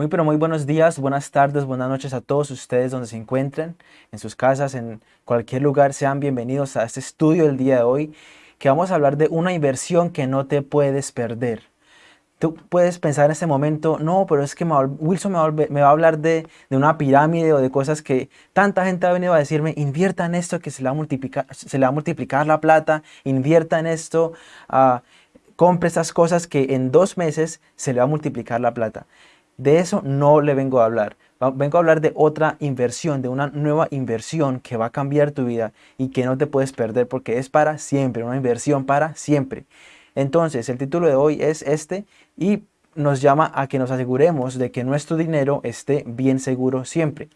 Muy pero muy buenos días, buenas tardes, buenas noches a todos ustedes donde se encuentren, en sus casas, en cualquier lugar, sean bienvenidos a este estudio del día de hoy, que vamos a hablar de una inversión que no te puedes perder. Tú puedes pensar en este momento, no, pero es que Wilson me va, a hablar de, una pirámide o de cosas que tanta gente ha venido a decirme, invierta en esto que se le va a multiplicar, se le va a multiplicar la plata, invierta en esto, uh, compre estas cosas que en dos meses se le va a multiplicar la plata. De eso no le vengo a hablar. Vengo a hablar de otra inversión, de una nueva inversión que va a cambiar tu vida y que no te puedes perder porque es para siempre, una inversión para siempre. Entonces, el título de hoy es este y nos llama a que nos aseguremos de que nuestro dinero esté bien seguro siempre.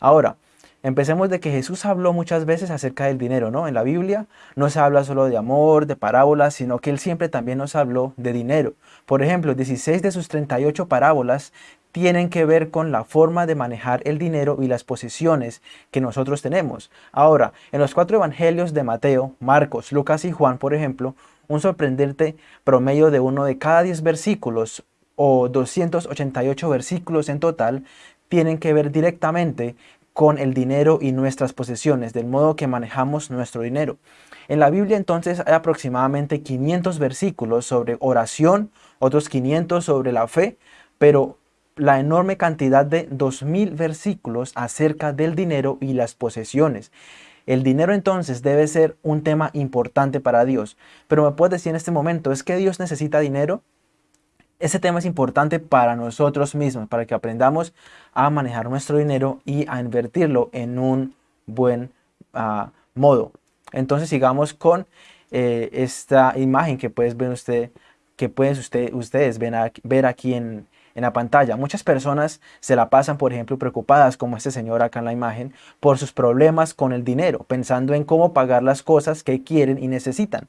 Ahora, empecemos de que Jesús habló muchas veces acerca del dinero, ¿no? En la Biblia no se habla solo de amor, de parábolas, sino que Él siempre también nos habló de dinero. Por ejemplo, 16 de sus 38 parábolas tienen que ver con la forma de manejar el dinero y las posesiones que nosotros tenemos. Ahora, en los cuatro evangelios de Mateo, Marcos, Lucas y Juan, por ejemplo, un sorprendente promedio de uno de cada 10 versículos o 288 versículos en total tienen que ver directamente con el dinero y nuestras posesiones, del modo que manejamos nuestro dinero. En la Biblia entonces hay aproximadamente 500 versículos sobre oración, otros 500 sobre la fe, pero la enorme cantidad de 2000 versículos acerca del dinero y las posesiones. El dinero entonces debe ser un tema importante para Dios. Pero me puedes decir en este momento, ¿es que Dios necesita dinero? Ese tema es importante para nosotros mismos, para que aprendamos a manejar nuestro dinero y a invertirlo en un buen ah, modo. Entonces sigamos con eh, esta imagen que puedes ver usted, que usted, ustedes ver aquí en, en la pantalla. Muchas personas se la pasan, por ejemplo, preocupadas, como este señor acá en la imagen, por sus problemas con el dinero, pensando en cómo pagar las cosas que quieren y necesitan.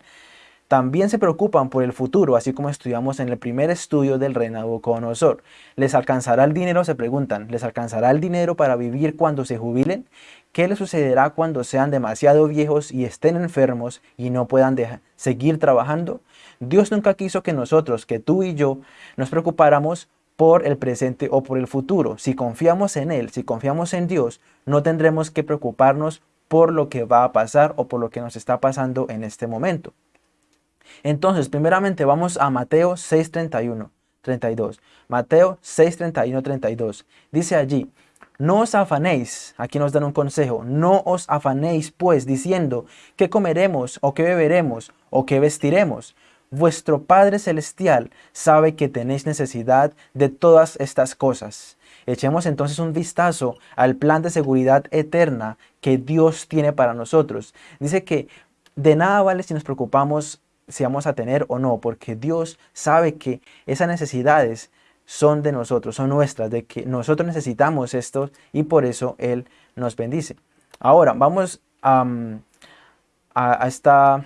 También se preocupan por el futuro, así como estudiamos en el primer estudio del rey Nabucodonosor. ¿Les alcanzará el dinero? Se preguntan. ¿Les alcanzará el dinero para vivir cuando se jubilen? ¿Qué les sucederá cuando sean demasiado viejos y estén enfermos y no puedan seguir trabajando? Dios nunca quiso que nosotros, que tú y yo, nos preocupáramos por el presente o por el futuro. Si confiamos en Él, si confiamos en Dios, no tendremos que preocuparnos por lo que va a pasar o por lo que nos está pasando en este momento. Entonces, primeramente vamos a Mateo 6:31, 32. Mateo 6:31, 32. Dice allí, no os afanéis, aquí nos dan un consejo, no os afanéis pues diciendo, ¿qué comeremos o qué beberemos o qué vestiremos? Vuestro Padre Celestial sabe que tenéis necesidad de todas estas cosas. Echemos entonces un vistazo al plan de seguridad eterna que Dios tiene para nosotros. Dice que de nada vale si nos preocupamos si vamos a tener o no, porque Dios sabe que esas necesidades son de nosotros, son nuestras, de que nosotros necesitamos esto y por eso Él nos bendice. Ahora, vamos a, a esta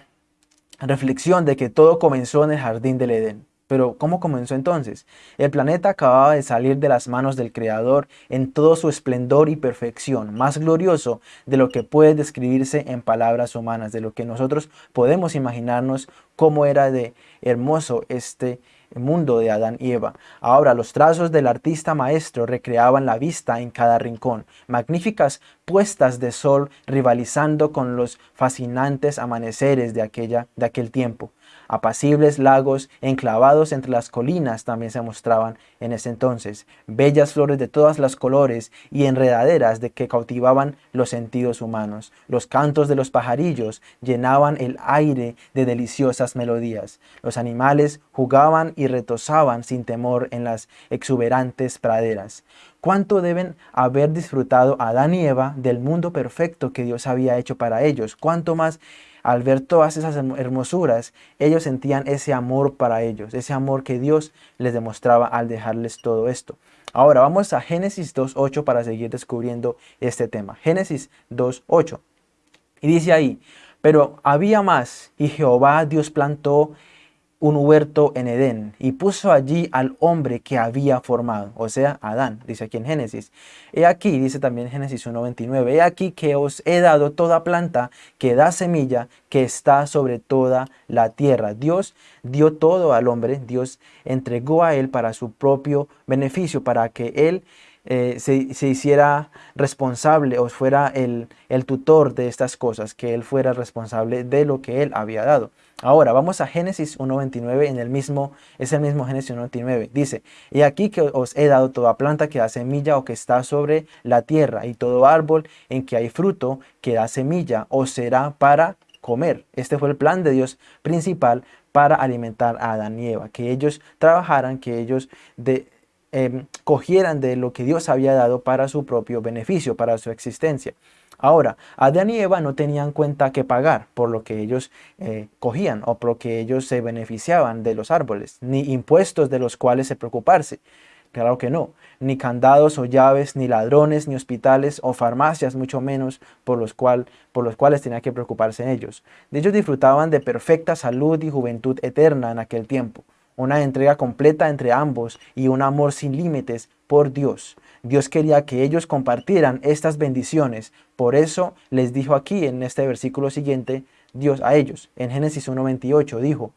reflexión de que todo comenzó en el jardín del Edén. Pero ¿cómo comenzó entonces? El planeta acababa de salir de las manos del Creador en todo su esplendor y perfección, más glorioso de lo que puede describirse en palabras humanas, de lo que nosotros podemos imaginarnos cómo era de hermoso este mundo de Adán y Eva. Ahora los trazos del artista maestro recreaban la vista en cada rincón, magníficas puestas de sol rivalizando con los fascinantes amaneceres de, aquella, de aquel tiempo. Apacibles lagos enclavados entre las colinas también se mostraban en ese entonces, bellas flores de todas las colores y enredaderas de que cautivaban los sentidos humanos. Los cantos de los pajarillos llenaban el aire de deliciosas melodías. Los animales jugaban y retozaban sin temor en las exuberantes praderas. ¿Cuánto deben haber disfrutado Adán y Eva del mundo perfecto que Dios había hecho para ellos? ¿Cuánto más al ver todas esas hermosuras, ellos sentían ese amor para ellos, ese amor que Dios les demostraba al dejarles todo esto. Ahora vamos a Génesis 2.8 para seguir descubriendo este tema. Génesis 2.8. Y dice ahí, pero había más, y Jehová Dios plantó un huerto en Edén y puso allí al hombre que había formado, o sea, Adán, dice aquí en Génesis. He aquí, dice también Génesis 1.29, he aquí que os he dado toda planta que da semilla que está sobre toda la tierra. Dios dio todo al hombre, Dios entregó a él para su propio beneficio, para que él eh, se, hiciera responsable o fuera el, el tutor de estas cosas, que él fuera responsable de lo que él había dado. Ahora, vamos a Génesis 1.29, en el mismo, es el mismo Génesis 1.29. Dice, y aquí que os he dado toda planta que da semilla o que está sobre la tierra, y todo árbol en que hay fruto que da semilla, o será para comer. Este fue el plan de Dios principal para alimentar a Adán y Eva, que ellos trabajaran, que ellos de, Em, cogieran de lo que Dios había dado para su propio beneficio, para su existencia. Ahora, Adán y Eva no tenían cuenta que pagar por lo que ellos eh, cogían o por lo que ellos se beneficiaban de los árboles, ni impuestos de los cuales se preocuparse. Claro que no, ni candados o llaves, ni ladrones, ni hospitales o farmacias, mucho menos por los, por los cuales tenían que preocuparse ellos. De ellos disfrutaban de perfecta salud y juventud eterna en aquel tiempo una entrega completa entre ambos y un amor sin límites por Dios. Dios quería que ellos compartieran estas bendiciones, por eso les dijo aquí en este versículo siguiente, Dios a ellos, en Génesis 1.28 dijo,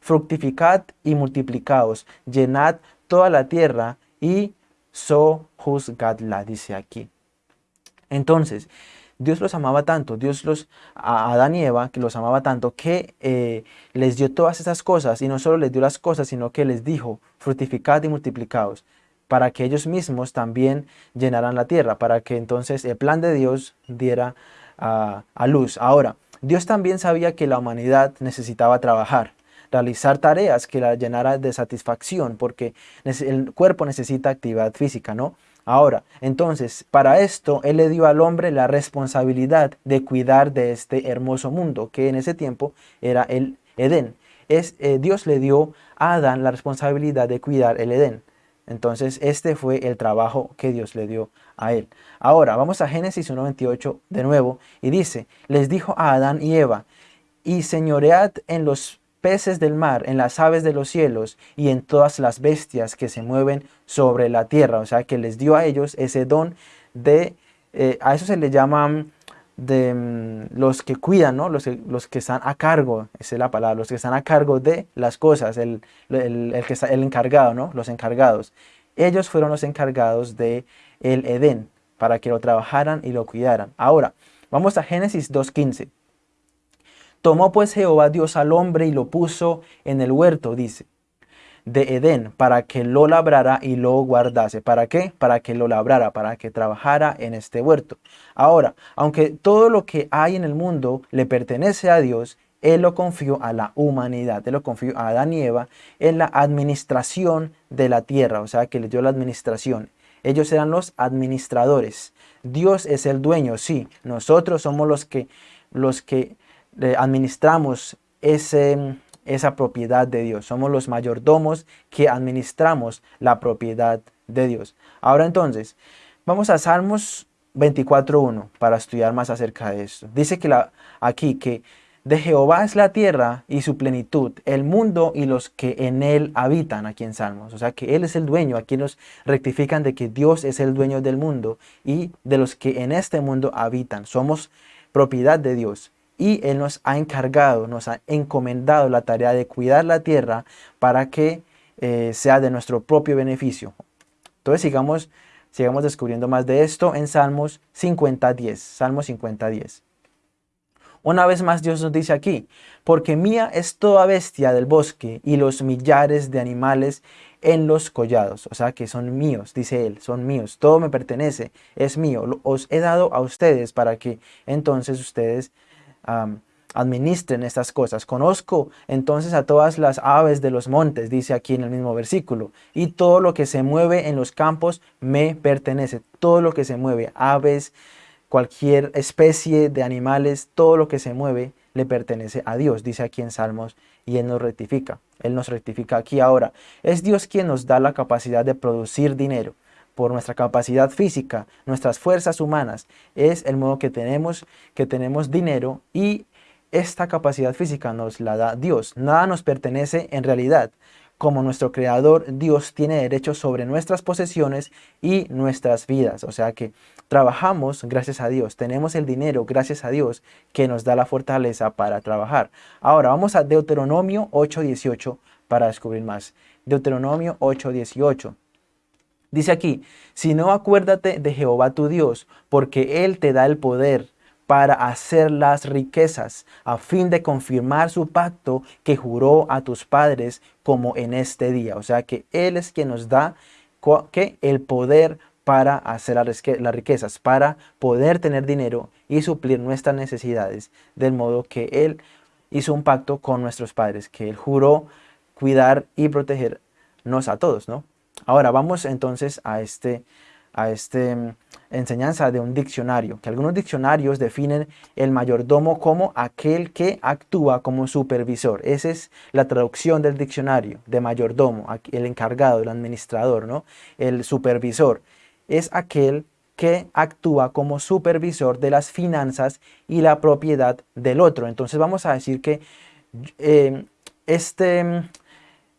fructificad y multiplicaos, llenad toda la tierra y sojuzgadla, dice aquí. Entonces, Dios los amaba tanto, Dios los, a Adán y Eva, que los amaba tanto, que eh, les dio todas esas cosas, y no solo les dio las cosas, sino que les dijo, fructificad y multiplicaos, para que ellos mismos también llenaran la tierra, para que entonces el plan de Dios diera a luz. Ahora, Dios también sabía que la humanidad necesitaba trabajar, realizar tareas que la llenara de satisfacción, porque el cuerpo necesita actividad física, ¿no? Ahora, entonces, para esto, Él le dio al hombre la responsabilidad de cuidar de este hermoso mundo, que en ese tiempo era el Edén. Eh, Dios le dio a Adán la responsabilidad de cuidar el Edén. Entonces, este fue el trabajo que Dios le dio a él. Ahora, vamos a Génesis 1.28 de nuevo, y dice, les dijo a Adán y Eva, y señoread en los peces del mar, en las aves de los cielos y en todas las bestias que se mueven sobre la tierra. O sea, que les dio a ellos ese don de, eh, a eso se le llaman de mm, los que cuidan, ¿no? los, los que están a cargo, esa es la palabra, los que están a cargo de las cosas, el, el, que está, el encargado, ¿no? los encargados. Ellos fueron los encargados de el Edén, para que lo trabajaran y lo cuidaran. Ahora, vamos a Génesis 2.15. Tomó pues Jehová Dios al hombre y lo puso en el huerto, dice, de Edén, para que lo labrara y lo guardase. ¿Para qué? Para que lo labrara, para que trabajara en este huerto. Ahora, aunque todo lo que hay en el mundo le pertenece a Dios, Él lo confió a la humanidad, Él lo confió a Adán y Eva en la administración de la tierra, o sea, que le dio la administración. Ellos eran los administradores. Dios es el dueño, sí. Nosotros somos los que, los que administramos ese, esa propiedad de Dios. Somos los mayordomos que administramos la propiedad de Dios. Ahora entonces, vamos a Salmos 24.1 para estudiar más acerca de esto. Dice que la, aquí que de Jehová es la tierra y su plenitud, el mundo y los que en él habitan, aquí en Salmos. O sea que Él es el dueño, aquí nos rectifican de que Dios es el dueño del mundo y de los que en este mundo habitan. Somos propiedad de Dios y Él nos ha encargado, nos ha encomendado la tarea de cuidar la tierra para que eh, sea de nuestro propio beneficio. Entonces sigamos, sigamos descubriendo más de esto en Salmos 50.10, Salmos 50.10. Una vez más Dios nos dice aquí, porque mía es toda bestia del bosque y los millares de animales en los collados, o sea que son míos, dice él, son míos, todo me pertenece, es mío, os he dado a ustedes para que entonces ustedes administren estas cosas. Conozco entonces a todas las aves de los montes, dice aquí en el mismo versículo, y todo lo que se mueve en los campos me pertenece. Todo lo que se mueve, aves, cualquier especie de animales, todo lo que se mueve le pertenece a Dios, dice aquí en Salmos, y Él nos rectifica. Él nos rectifica aquí ahora. Es Dios quien nos da la capacidad de producir dinero por nuestra capacidad física, nuestras fuerzas humanas. Es el modo que tenemos, que tenemos dinero y esta capacidad física nos la da Dios. Nada nos pertenece en realidad. Como nuestro creador, Dios tiene derecho sobre nuestras posesiones y nuestras vidas. O sea que trabajamos gracias a Dios. Tenemos el dinero gracias a Dios que nos da la fortaleza para trabajar. Ahora vamos a Deuteronomio 8.18 para descubrir más. Deuteronomio 8.18. Dice aquí, si no acuérdate de Jehová tu Dios, porque Él te da el poder para hacer las riquezas, a fin de confirmar su pacto que juró a tus padres como en este día. O sea que Él es quien nos da que el poder para hacer las riquezas, para poder tener dinero y suplir nuestras necesidades, del modo que Él hizo un pacto con nuestros padres, que Él juró cuidar y protegernos a todos, ¿no? Ahora vamos entonces a este a esta mm, enseñanza de un diccionario, que algunos diccionarios definen el mayordomo como aquel que actúa como supervisor. Esa es la traducción del diccionario de mayordomo, el encargado, el administrador, ¿no? El supervisor es aquel que actúa como supervisor de las finanzas y la propiedad del otro. Entonces vamos a decir que eh, este,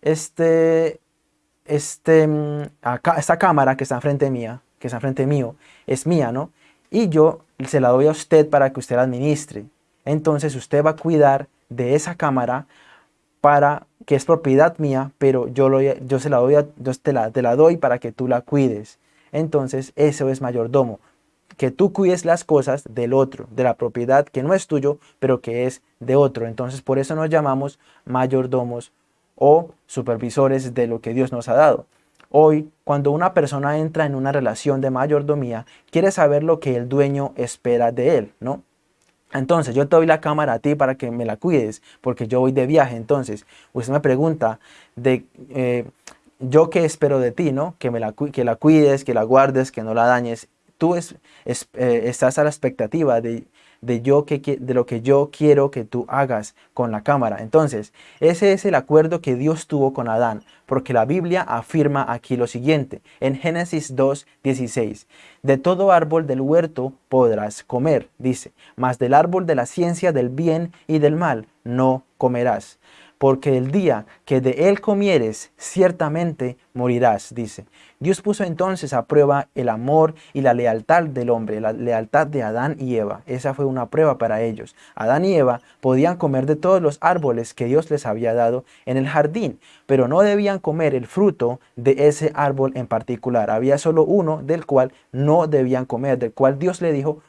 este, este, mm, esta cámara que está enfrente mía, que está frente mío, es mía, ¿no? Y yo se la doy a usted para que usted la administre. Entonces usted va a cuidar de esa cámara para que es propiedad mía, pero yo, lo, yo, se la doy yo te, la, te la doy para que tú la cuides. Entonces eso es mayordomo, que tú cuides las cosas del otro, de la propiedad que no es tuyo, pero que es de otro. Entonces por eso nos llamamos mayordomos o supervisores de lo que Dios nos ha dado. Hoy, cuando una persona entra en una relación de mayordomía, quiere saber lo que el dueño espera de él, ¿no? Entonces, yo te doy la cámara a ti para que me la cuides, porque yo voy de viaje. Entonces, usted me pregunta de eh, yo qué espero de ti, ¿no? Que, me la, que la cuides, que la guardes, que no la dañes. Tú es, eh, estás a la expectativa de de, yo que, de lo que yo quiero que tú hagas con la cámara. Entonces, ese es el acuerdo que Dios tuvo con Adán, porque la Biblia afirma aquí lo siguiente, en Génesis 2, 16. De todo árbol del huerto podrás comer, dice, mas del árbol de la ciencia del bien y del mal no comerás porque el día que de él comieres, ciertamente morirás, dice. Dios puso entonces a prueba el amor y la lealtad del hombre, la lealtad de Adán y Eva. Esa fue una prueba para ellos. Adán y Eva podían comer de todos los árboles que Dios les había dado en el jardín, pero no debían comer el fruto de ese árbol en particular. Había solo uno del cual no debían comer, del cual Dios le dijo,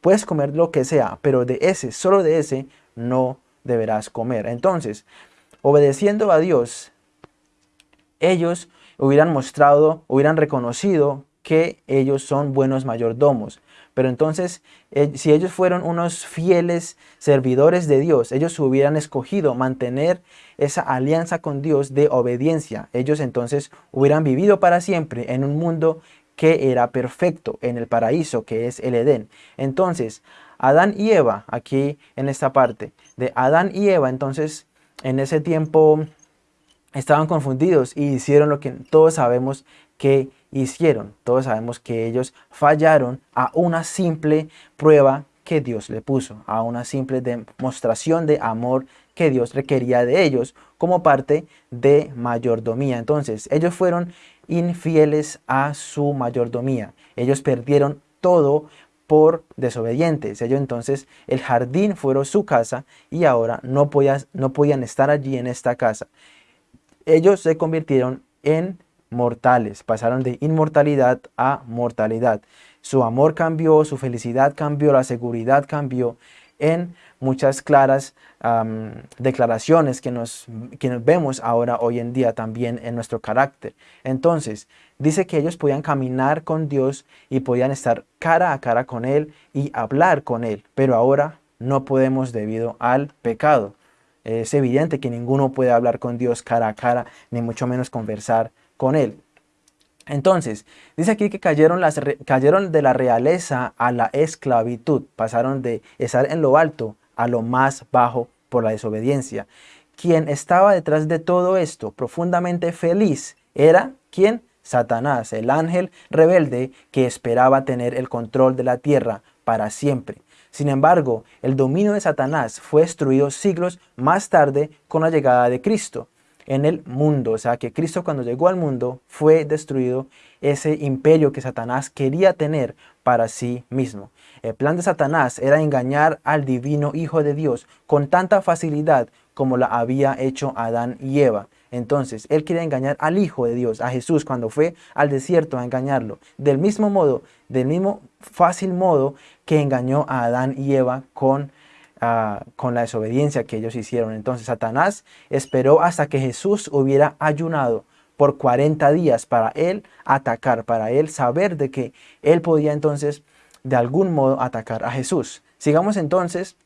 puedes comer lo que sea, pero de ese, solo de ese, no deberás comer. Entonces, obedeciendo a Dios, ellos hubieran mostrado, hubieran reconocido que ellos son buenos mayordomos. Pero entonces, eh, si ellos fueron unos fieles servidores de Dios, ellos hubieran escogido mantener esa alianza con Dios de obediencia. Ellos entonces hubieran vivido para siempre en un mundo que era perfecto, en el paraíso que es el Edén. Entonces, Adán y Eva, aquí en esta parte, de Adán y Eva, entonces en ese tiempo estaban confundidos y hicieron lo que todos sabemos que hicieron. Todos sabemos que ellos fallaron a una simple prueba que Dios le puso, a una simple demostración de amor que Dios requería de ellos como parte de mayordomía. Entonces, ellos fueron infieles a su mayordomía. Ellos perdieron todo por desobedientes. Ellos entonces, el jardín fueron su casa y ahora no, no podían estar allí en esta casa. Ellos se convirtieron en mortales, pasaron de inmortalidad a mortalidad. Su amor cambió, su felicidad cambió, la seguridad cambió en muchas claras declaraciones que nos, que nos vemos ahora hoy en día también en nuestro carácter. Entonces, dice que ellos podían caminar con Dios y podían estar cara a cara con Él y hablar con Él, pero ahora no podemos debido al pecado. Es evidente que ninguno puede hablar con Dios cara a cara, ni mucho menos conversar con Él. Entonces, dice aquí que cayeron, las, cayeron de la realeza a la esclavitud, pasaron de estar en lo alto a lo más bajo por la desobediencia. Quien estaba detrás de todo esto, profundamente feliz, era quien? Satanás, el ángel rebelde que esperaba tener el control de la tierra para siempre. Sin embargo, el dominio de Satanás fue destruido siglos más tarde con la llegada de Cristo en el mundo. O sea que Cristo cuando llegó al mundo fue destruido ese imperio que Satanás quería tener para sí mismo. El plan de Satanás era engañar al divino Hijo de Dios con tanta facilidad como la había hecho Adán y Eva. Entonces, él quería engañar al Hijo de Dios, a Jesús, cuando fue al desierto a engañarlo. Del mismo modo, del mismo fácil modo que engañó a Adán y Eva con con la desobediencia que ellos hicieron. Entonces Satanás esperó hasta que Jesús hubiera ayunado por 40 días para él atacar, para él saber de que él podía entonces de algún modo atacar a Jesús. Sigamos entonces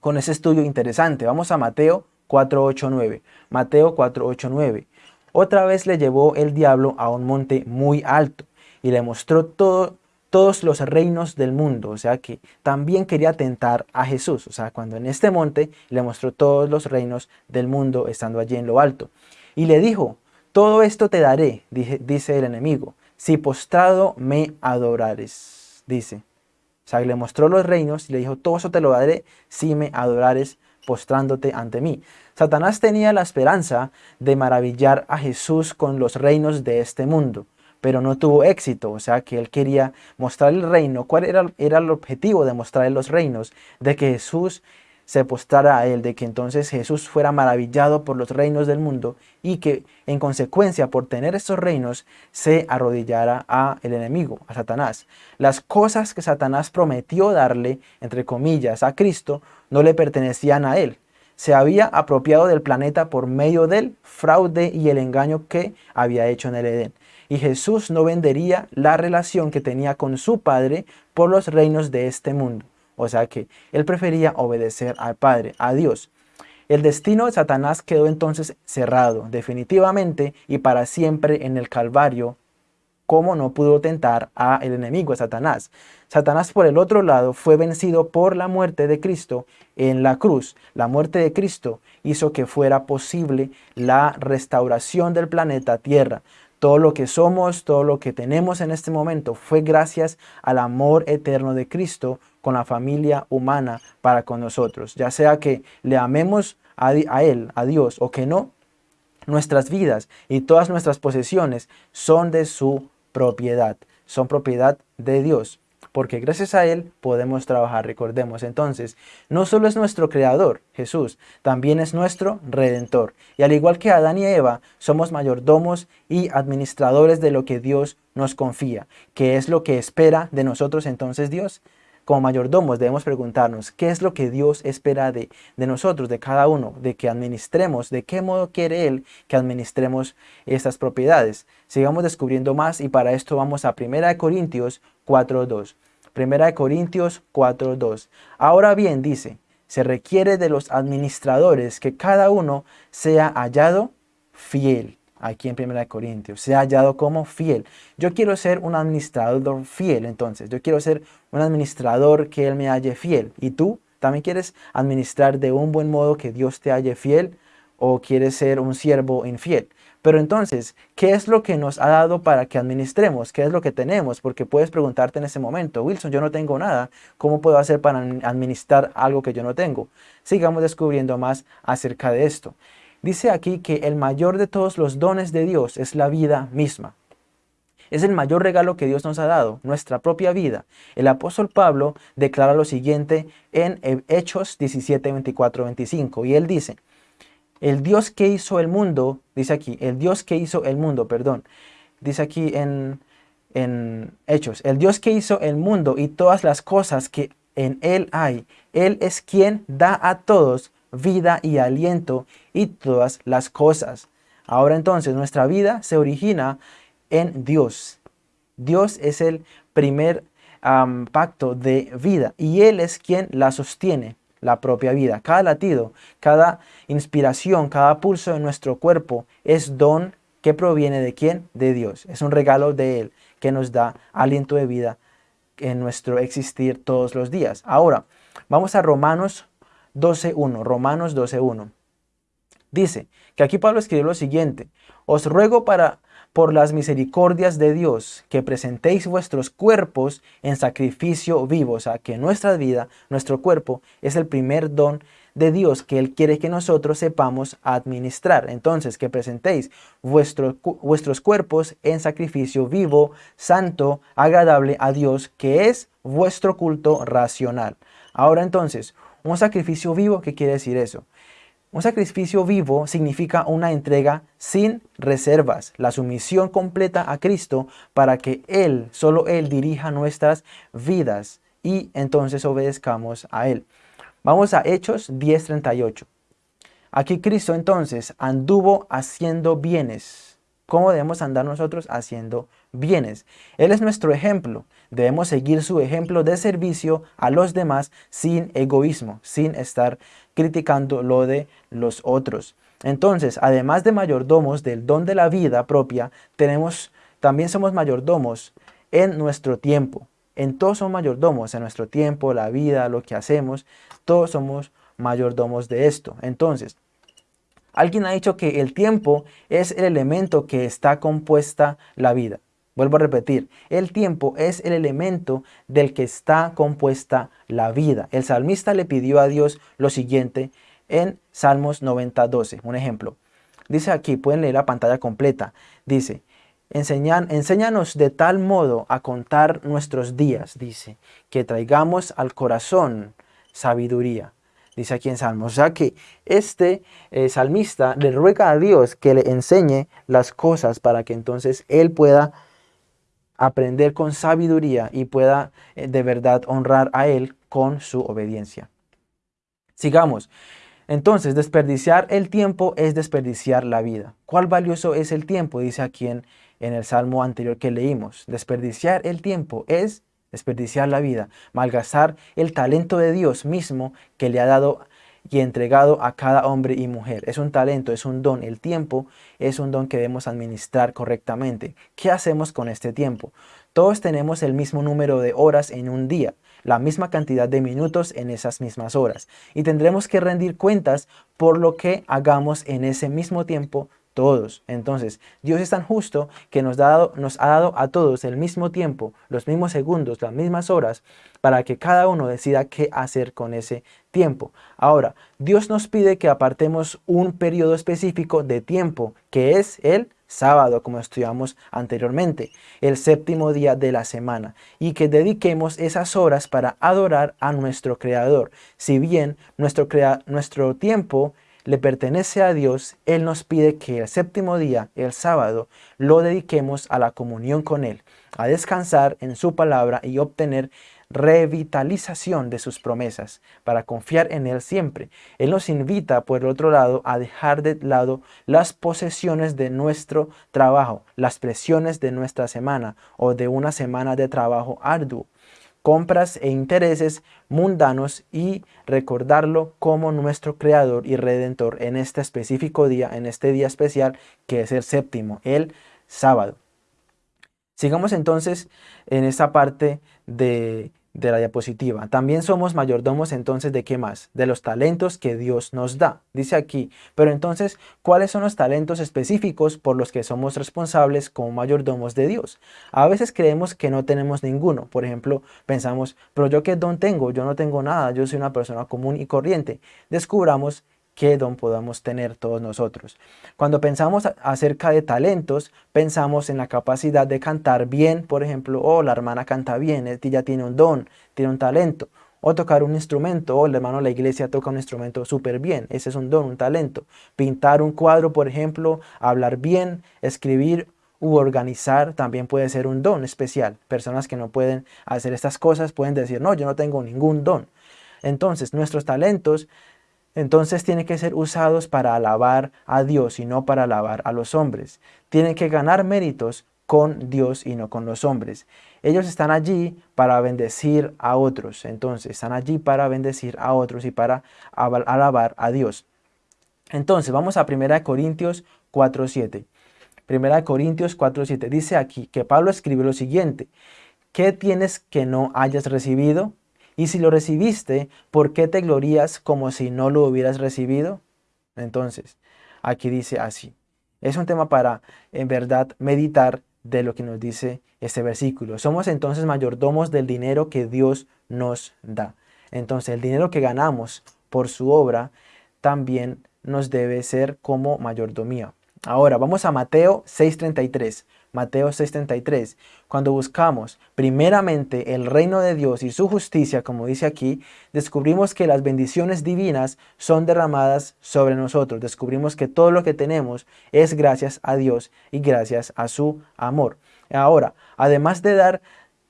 con ese estudio interesante. Vamos a Mateo 4.8.9. Mateo 4.8.9. Otra vez le llevó el diablo a un monte muy alto y le mostró todo todos los reinos del mundo, o sea que también quería tentar a Jesús, o sea, cuando en este monte le mostró todos los reinos del mundo estando allí en lo alto. Y le dijo, todo esto te daré, dice el enemigo, si postrado me adorares, dice. O sea, le mostró los reinos y le dijo, todo eso te lo daré si me adorares postrándote ante mí. Satanás tenía la esperanza de maravillar a Jesús con los reinos de este mundo pero no tuvo éxito, o sea que él quería mostrar el reino. ¿Cuál era, el objetivo de mostrar los reinos? De que Jesús se postrara a él, de que entonces Jesús fuera maravillado por los reinos del mundo y que en consecuencia por tener estos reinos se arrodillara a el enemigo, a Satanás. Las cosas que Satanás prometió darle, entre comillas, a Cristo, no le pertenecían a él. Se había apropiado del planeta por medio del fraude y el engaño que había hecho en el Edén y Jesús no vendería la relación que tenía con su Padre por los reinos de este mundo. O sea que él prefería obedecer al Padre, a Dios. El destino de Satanás quedó entonces cerrado, definitivamente y para siempre en el Calvario, como no pudo tentar a el enemigo, a Satanás. Satanás, por el otro lado, fue vencido por la muerte de Cristo en la cruz. La muerte de Cristo hizo que fuera posible la restauración del planeta Tierra. Todo lo que somos, todo lo que tenemos en este momento fue gracias al amor eterno de Cristo con la familia humana para con nosotros. Ya sea que le amemos a, a Él, a Dios, o que no, nuestras vidas y todas nuestras posesiones son de su propiedad, son propiedad de Dios porque gracias a Él podemos trabajar. Recordemos entonces, no solo es nuestro Creador, Jesús, también es nuestro Redentor. Y al igual que Adán y Eva, somos mayordomos y administradores de lo que Dios nos confía. ¿Qué es lo que espera de nosotros entonces Dios? Como mayordomos debemos preguntarnos qué es lo que Dios espera de, de, nosotros, de cada uno, de que administremos, de qué modo quiere Él que administremos estas propiedades. Sigamos descubriendo más y para esto vamos a 1 Corintios 4.2. Primera de Corintios 4.2. Ahora bien, dice, se requiere de los administradores que cada uno sea hallado fiel. Aquí en Primera de Corintios, sea hallado como fiel. Yo quiero ser un administrador fiel, entonces. Yo quiero ser un administrador que Él me halle fiel. ¿Y tú también quieres administrar de un buen modo que Dios te halle fiel? ¿O quieres ser un siervo infiel? Pero entonces, ¿qué es lo que nos ha dado para que administremos? ¿Qué es lo que tenemos? Porque puedes preguntarte en ese momento, Wilson, yo no tengo nada. ¿Cómo puedo hacer para administrar algo que yo no tengo? Sigamos descubriendo más acerca de esto. Dice aquí que el mayor de todos los dones de Dios es la vida misma. Es el mayor regalo que Dios nos ha dado, nuestra propia vida. El apóstol Pablo declara lo siguiente en Hechos 17, 24, 25. Y él dice, el Dios que hizo el mundo, dice aquí, el Dios que hizo el mundo, perdón, dice aquí en, en Hechos, el Dios que hizo el mundo y todas las cosas que en él hay, Él es quien da a todos vida y aliento y todas las cosas. Ahora entonces nuestra vida se origina en Dios. Dios es el primer pacto de vida y Él es quien la sostiene la propia vida. Cada latido, cada inspiración, cada pulso de nuestro cuerpo es don que proviene de quién? De Dios. Es un regalo de Él que nos da aliento de vida en nuestro existir todos los días. Ahora, vamos a Romanos 12.1. Romanos 12.1. Dice que aquí Pablo escribió lo siguiente. Os ruego para por las misericordias de Dios, que presentéis vuestros cuerpos en sacrificio vivo, o sea, que nuestra vida, nuestro cuerpo, es el primer don de Dios que Él quiere que nosotros sepamos administrar. Entonces, que presentéis vuestros cuerpos en sacrificio vivo, santo, agradable a Dios, que es vuestro culto racional. Ahora entonces, un sacrificio vivo, ¿qué quiere decir eso? Un sacrificio vivo significa una entrega sin reservas, la sumisión completa a Cristo para que Él, solo Él dirija nuestras vidas y entonces obedezcamos a Él. Vamos a Hechos 10.38. Aquí Cristo entonces anduvo haciendo bienes. ¿Cómo debemos andar nosotros haciendo bienes? Él es nuestro ejemplo. Debemos seguir su ejemplo de servicio a los demás sin egoísmo, sin estar criticando lo de los otros. Entonces, además de mayordomos del don de la vida propia, tenemos, también somos mayordomos en nuestro tiempo. En todos somos mayordomos, en nuestro tiempo, la vida, lo que hacemos, todos somos mayordomos de esto. Entonces, alguien ha dicho que el tiempo es el elemento que está compuesta la vida. Vuelvo a repetir, el tiempo es el elemento del que está compuesta la vida. El salmista le pidió a Dios lo siguiente en Salmos 90, 12. Un ejemplo. Dice aquí, pueden leer la pantalla completa. Dice, enséñanos de tal modo a contar nuestros días, dice, que traigamos al corazón sabiduría. Dice aquí en Salmos. O sea que este eh, salmista le ruega a Dios que le enseñe las cosas para que entonces él pueda aprender con sabiduría y pueda eh, de verdad honrar a él con su obediencia. Sigamos. Entonces, desperdiciar el tiempo es desperdiciar la vida. ¿Cuál valioso es el tiempo? Dice aquí en, en el salmo anterior que leímos. Desperdiciar el tiempo es desperdiciar la vida, malgastar el talento de Dios mismo que le ha dado y entregado a cada hombre y mujer. Es un talento, es un don. El tiempo es un don que debemos administrar correctamente. ¿Qué hacemos con este tiempo? Todos tenemos el mismo número de horas en un día, la misma cantidad de minutos en esas mismas horas. Y tendremos que rendir cuentas por lo que hagamos en ese mismo tiempo todos. Entonces, Dios es tan justo que nos, ha dado a todos el mismo tiempo, los mismos segundos, las mismas horas, para que cada uno decida qué hacer con ese tiempo. Ahora, Dios nos pide que apartemos un periodo específico de tiempo, que es el sábado, como estudiamos anteriormente, el séptimo día de la semana, y que dediquemos esas horas para adorar a nuestro Creador. Si bien nuestro, nuestro tiempo le pertenece a Dios, Él nos pide que el séptimo día, el sábado, lo dediquemos a la comunión con Él, a descansar en su palabra y obtener revitalización de sus promesas, para confiar en Él siempre. Él nos invita, por el otro lado, a dejar de lado las posesiones de nuestro trabajo, las presiones de nuestra semana o de una semana de trabajo arduo compras e intereses mundanos y recordarlo como nuestro Creador y Redentor en este específico día, en este día especial que es el séptimo, el sábado. Sigamos entonces en esta parte de de la diapositiva. También somos mayordomos entonces de qué más? De los talentos que Dios nos da. Dice aquí, pero entonces, ¿cuáles son los talentos específicos por los que somos responsables como mayordomos de Dios? A veces creemos que no tenemos ninguno. Por ejemplo, pensamos, pero yo qué don tengo? Yo no tengo nada, yo soy una persona común y corriente. Descubramos qué don podamos tener todos nosotros. Cuando pensamos acerca de talentos, pensamos en la capacidad de cantar bien, por ejemplo, oh, la hermana canta bien, ella tiene un don, tiene un talento, o tocar un instrumento, o el hermano de la iglesia toca un instrumento súper bien, ese es un don, un talento. Pintar un cuadro, por ejemplo, hablar bien, escribir u organizar también puede ser un don especial. Personas que no pueden hacer estas cosas pueden decir, no, yo no tengo ningún don. Entonces, nuestros talentos entonces tienen que ser usados para alabar a Dios y no para alabar a los hombres. Tienen que ganar méritos con Dios y no con los hombres. Ellos están allí para bendecir a otros. Entonces están allí para bendecir a otros y para alabar a Dios. Entonces vamos a 1 Corintios 4.7. 1 Corintios 4.7 dice aquí que Pablo escribe lo siguiente. ¿Qué tienes que no hayas recibido? Y si lo recibiste, ¿por qué te glorías como si no lo hubieras recibido? Entonces, aquí dice así. Es un tema para, en verdad, meditar de lo que nos dice este versículo. Somos entonces mayordomos del dinero que Dios nos da. Entonces el dinero que ganamos por su obra también nos debe ser como mayordomía. Ahora vamos a Mateo 6.33. Mateo 6.33. Cuando buscamos primeramente el reino de Dios y su justicia, como dice aquí, descubrimos que las bendiciones divinas son derramadas sobre nosotros. Descubrimos que todo lo que tenemos es gracias a Dios y gracias a su amor. Ahora, además de dar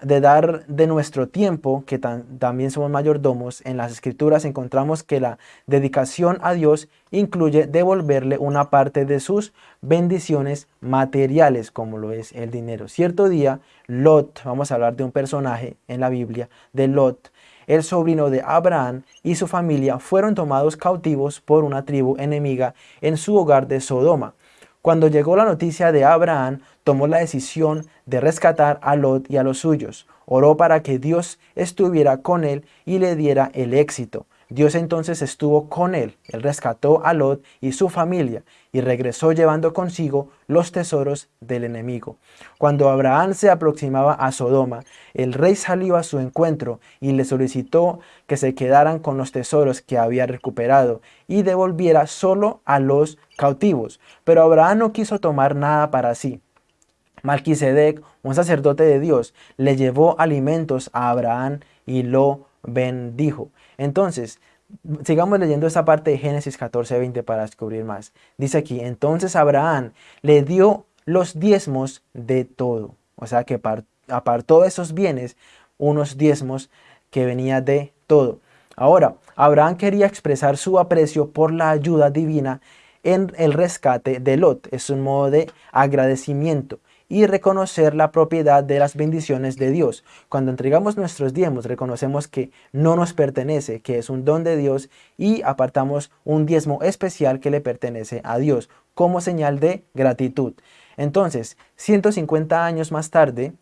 de dar de nuestro tiempo, que también somos mayordomos, en las escrituras encontramos que la dedicación a Dios incluye devolverle una parte de sus bendiciones materiales, como lo es el dinero. Cierto día, Lot, vamos a hablar de un personaje en la Biblia, de Lot, el sobrino de Abraham y su familia fueron tomados cautivos por una tribu enemiga en su hogar de Sodoma. Cuando llegó la noticia de Abraham, tomó la decisión de rescatar a Lot y a los suyos. Oró para que Dios estuviera con él y le diera el éxito. Dios entonces estuvo con él, él rescató a Lot y su familia y regresó llevando consigo los tesoros del enemigo. Cuando Abraham se aproximaba a Sodoma, el rey salió a su encuentro y le solicitó que se quedaran con los tesoros que había recuperado y devolviera solo a los cautivos. Pero Abraham no quiso tomar nada para sí. Malquisedec, un sacerdote de Dios, le llevó alimentos a Abraham y lo bendijo. Entonces, sigamos leyendo esta parte de Génesis 14, 20 para descubrir más. Dice aquí, entonces Abraham le dio los diezmos de todo. O sea que apartó de esos bienes unos diezmos que venía de todo. Ahora, Abraham quería expresar su aprecio por la ayuda divina en el rescate de Lot. Es un modo de agradecimiento y reconocer la propiedad de las bendiciones de Dios. Cuando entregamos nuestros diezmos, reconocemos que no nos pertenece, que es un don de Dios y apartamos un diezmo especial que le pertenece a Dios como señal de gratitud. Entonces, 150 años más tarde,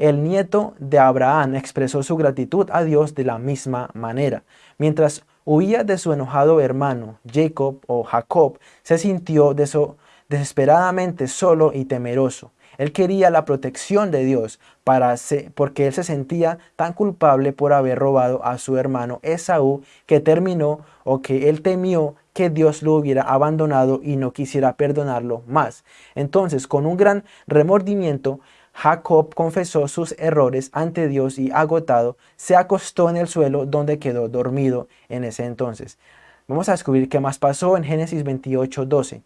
el nieto de Abraham expresó su gratitud a Dios de la misma manera. Mientras huía de su enojado hermano, Jacob o Jacob, se sintió desesperadamente solo y temeroso. Él quería la protección de Dios para porque él se sentía tan culpable por haber robado a su hermano Esaú que terminó o que él temió que Dios lo hubiera abandonado y no quisiera perdonarlo más. Entonces, con un gran remordimiento, Jacob confesó sus errores ante Dios y agotado, se acostó en el suelo donde quedó dormido en ese entonces. Vamos a descubrir qué más pasó en Génesis 28, 12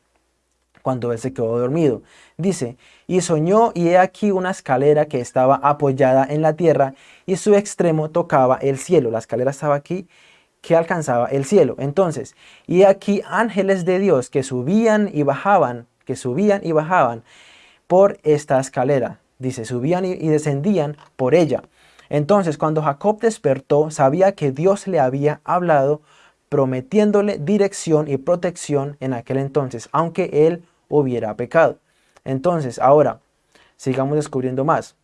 cuando él se quedó dormido. Dice, y soñó y he aquí una escalera que estaba apoyada en la tierra y su extremo tocaba el cielo. La escalera estaba aquí que alcanzaba el cielo. Entonces, y aquí ángeles de Dios que subían y bajaban, que subían y bajaban por esta escalera. Dice, subían y descendían por ella. Entonces, cuando Jacob despertó, sabía que Dios le había hablado prometiéndole dirección y protección en aquel entonces, aunque él hubiera pecado. Entonces, ahora, sigamos descubriendo más.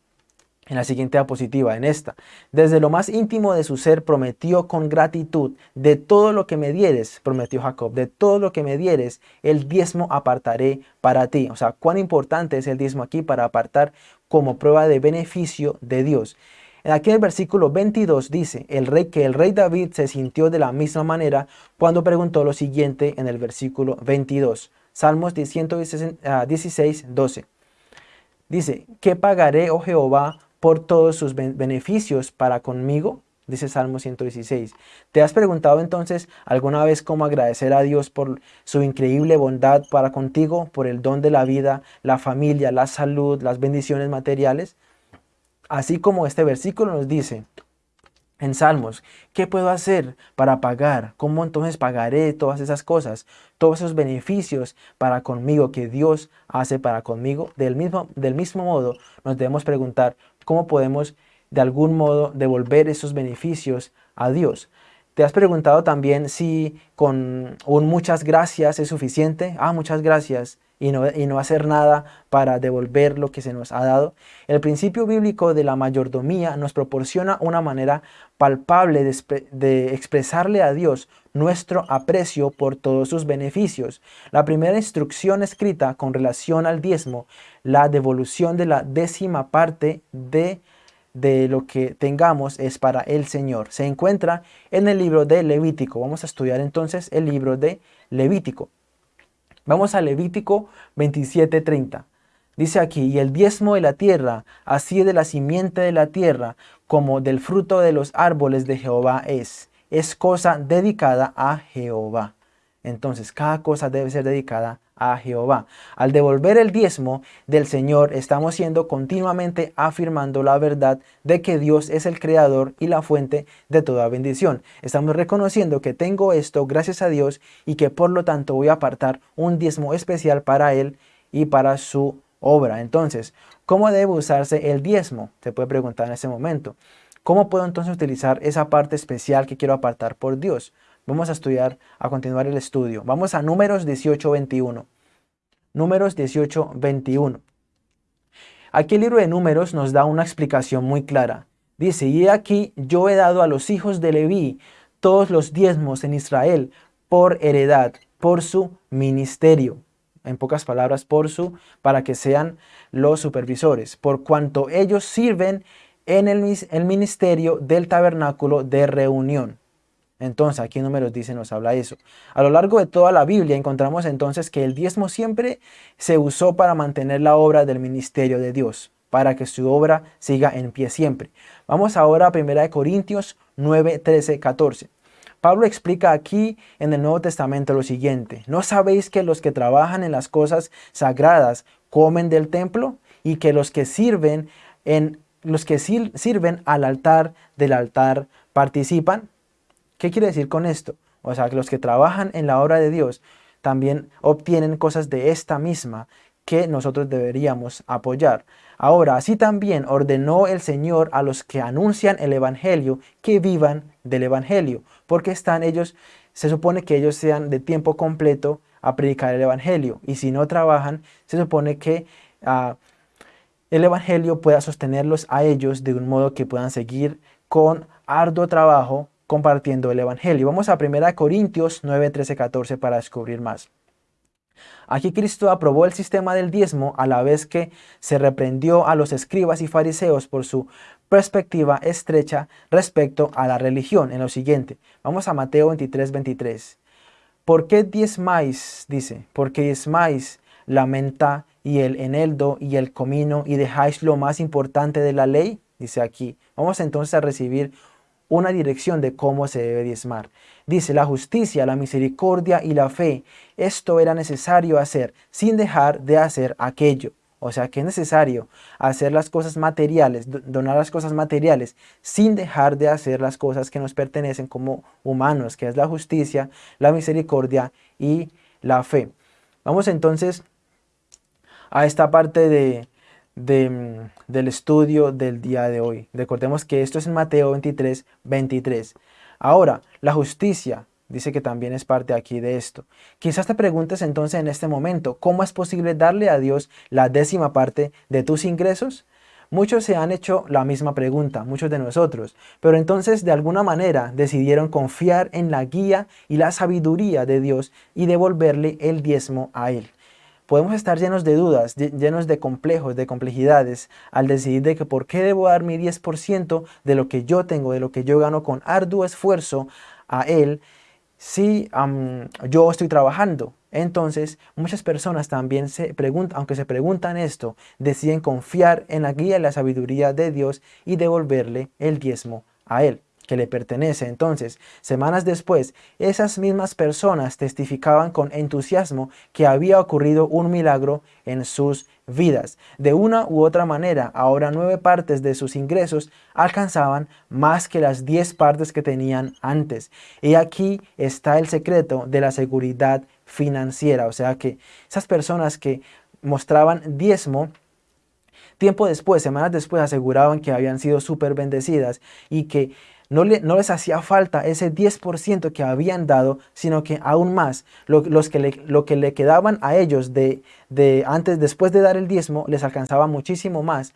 En la siguiente diapositiva, en esta. Desde lo más íntimo de su ser prometió con gratitud, de todo lo que me dieres, prometió Jacob, de todo lo que me dieres, el diezmo apartaré para ti. O sea, cuán importante es el diezmo aquí para apartar como prueba de beneficio de Dios. Aquí en el versículo 22 dice el rey que el rey David se sintió de la misma manera cuando preguntó lo siguiente en el versículo 22. Salmos 116, 12. Dice, ¿qué pagaré, oh Jehová, por todos sus beneficios para conmigo? Dice Salmo 116. ¿Te has preguntado entonces alguna vez cómo agradecer a Dios por su increíble bondad para contigo, por el don de la vida, la familia, la salud, las bendiciones materiales? Así como este versículo nos dice, en Salmos, ¿qué puedo hacer para pagar? ¿Cómo entonces pagaré todas esas cosas? Todos esos beneficios para conmigo que Dios hace para conmigo. Del mismo, del mismo modo, nos debemos preguntar cómo podemos de algún modo devolver esos beneficios a Dios. ¿Te has preguntado también si con un muchas gracias es suficiente? Ah, muchas gracias. Y no, y no, hacer nada para devolver lo que se nos ha dado. El principio bíblico de la mayordomía nos proporciona una manera palpable de, de, expresarle a Dios nuestro aprecio por todos sus beneficios. La primera instrucción escrita con relación al diezmo, la devolución de la décima parte de de lo que tengamos es para el Señor. Se encuentra en el libro de Levítico. Vamos a estudiar entonces el libro de Levítico. Vamos a Levítico 27.30. Dice aquí, y el diezmo de la tierra, así de la simiente de la tierra, como del fruto de los árboles de Jehová es. Es cosa dedicada a Jehová. Entonces, cada cosa debe ser dedicada a Jehová. Al devolver el diezmo del Señor, estamos siendo continuamente afirmando la verdad de que Dios es el creador y la fuente de toda bendición. Estamos reconociendo que tengo esto gracias a Dios y que por lo tanto voy a apartar un diezmo especial para Él y para su obra. Entonces, ¿cómo debe usarse el diezmo? Se puede preguntar en ese momento. ¿Cómo puedo entonces utilizar esa parte especial que quiero apartar por Dios? Vamos a estudiar, a continuar el estudio. Vamos a números 18, 21. Números 18, 21. Aquí el libro de números nos da una explicación muy clara. Dice, y aquí yo he dado a los hijos de Leví todos los diezmos en Israel por heredad, por su ministerio. En pocas palabras, por su, para que sean los supervisores, por cuanto ellos sirven en el, el ministerio del tabernáculo de reunión. Entonces, aquí en Números dice, nos habla eso. A lo largo de toda la Biblia encontramos entonces que el diezmo siempre se usó para mantener la obra del ministerio de Dios, para que su obra siga en pie siempre. Vamos ahora a 1 Corintios 9, 13, 14. Pablo explica aquí en el Nuevo Testamento lo siguiente. ¿No sabéis que los que trabajan en las cosas sagradas comen del templo? Y que los que sirven, en, los que sirven al altar del altar participan? ¿Qué quiere decir con esto? O sea, que los que trabajan en la obra de Dios también obtienen cosas de esta misma que nosotros deberíamos apoyar. Ahora, así también ordenó el Señor a los que anuncian el Evangelio que vivan del Evangelio, porque están ellos, se supone que ellos sean de tiempo completo a predicar el Evangelio, y si no trabajan, se supone que uh, el Evangelio pueda sostenerlos a ellos de un modo que puedan seguir con arduo trabajo compartiendo el Evangelio. Vamos a 1 Corintios 9, 13, 14 para descubrir más. Aquí Cristo aprobó el sistema del diezmo a la vez que se reprendió a los escribas y fariseos por su perspectiva estrecha respecto a la religión en lo siguiente. Vamos a Mateo 23, 23. ¿Por qué diezmáis? Dice, ¿por qué diezmáis la menta y el eneldo y el comino y dejáis lo más importante de la ley? Dice aquí. Vamos entonces a recibir una dirección de cómo se debe diezmar. Dice, la justicia, la misericordia y la fe. Esto era necesario hacer sin dejar de hacer aquello. O sea que es necesario hacer las cosas materiales, donar las cosas materiales, sin dejar de hacer las cosas que nos pertenecen como humanos, que es la justicia, la misericordia y la fe. Vamos entonces a esta parte de, Mm, del estudio del día de hoy. Recordemos que esto es en Mateo 23, 23. Ahora, la justicia, dice que también es parte aquí de esto. Quizás te preguntes entonces en este momento, ¿cómo es posible darle a Dios la décima parte de tus ingresos? Muchos se han hecho la misma pregunta, muchos de nosotros, pero entonces de alguna manera decidieron confiar en la guía y la sabiduría de Dios y devolverle el diezmo a Él podemos estar llenos de dudas, llenos de complejos, de complejidades, al decidir de que por qué debo dar mi 10% de lo que yo tengo, de lo que yo gano con arduo esfuerzo a Él, si yo estoy trabajando. Entonces, muchas personas también se preguntan, aunque se preguntan esto, deciden confiar en la guía y la sabiduría de Dios y devolverle el diezmo a Él que le pertenece. Entonces, semanas después, esas mismas personas testificaban con entusiasmo que había ocurrido un milagro en sus vidas. De una u otra manera, ahora nueve partes de sus ingresos alcanzaban más que las diez partes que tenían antes. Y aquí está el secreto de la seguridad financiera. O sea que esas personas que mostraban diezmo, tiempo después, semanas después, aseguraban que habían sido súper bendecidas y que no, les hacía falta ese 10% que habían dado, sino que aún más, lo, los que le, lo que le quedaban a ellos de antes, después de dar el diezmo, les alcanzaba muchísimo más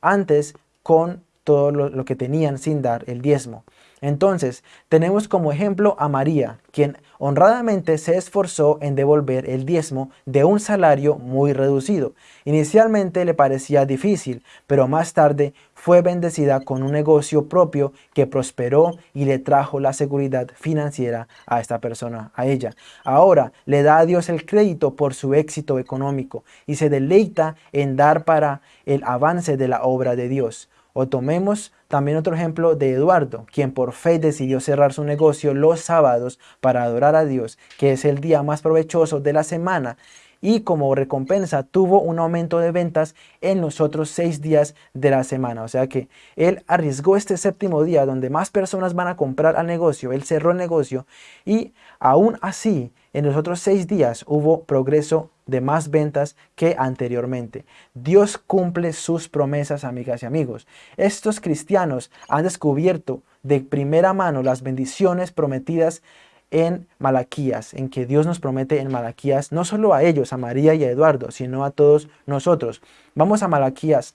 antes con todo lo, que tenían sin dar el diezmo. Entonces, tenemos como ejemplo a María, quien honradamente se esforzó en devolver el diezmo de un salario muy reducido. Inicialmente le parecía difícil, pero más tarde fue bendecida con un negocio propio que prosperó y le trajo la seguridad financiera a esta persona, a ella. Ahora le da a Dios el crédito por su éxito económico y se deleita en dar para el avance de la obra de Dios. O tomemos también otro ejemplo de Eduardo, quien por fe decidió cerrar su negocio los sábados para adorar a Dios, que es el día más provechoso de la semana, y como recompensa tuvo un aumento de ventas en los otros seis días de la semana. O sea que él arriesgó este séptimo día donde más personas van a comprar al negocio, él cerró el negocio y aún así en los otros seis días hubo progreso de más ventas que anteriormente. Dios cumple sus promesas, amigas y amigos. Estos cristianos han descubierto de primera mano las bendiciones prometidas en Malaquías, en que Dios nos promete en Malaquías, no solo a ellos, a María y a Eduardo, sino a todos nosotros. Vamos a Malaquías